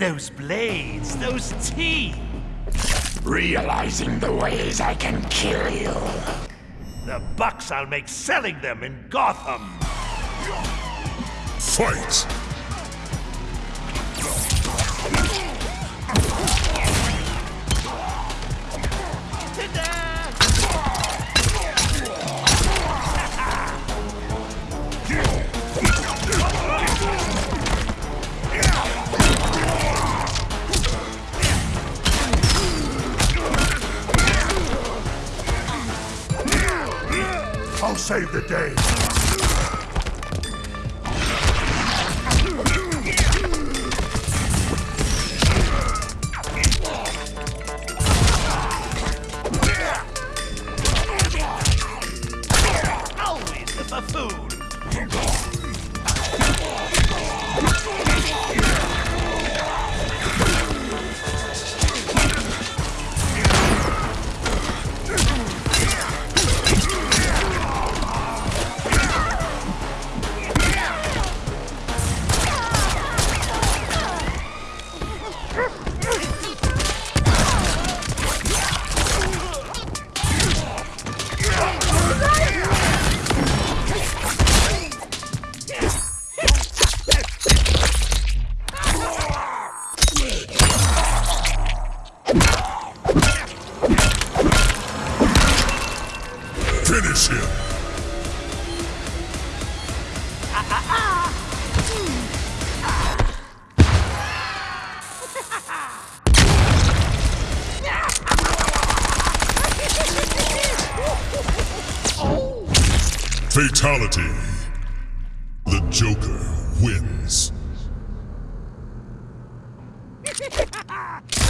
Those blades, those teeth. Realizing the ways I can kill you. The bucks I'll make selling them in Gotham. Fight! I'll save the day. Finish him! Fatality. The Joker wins.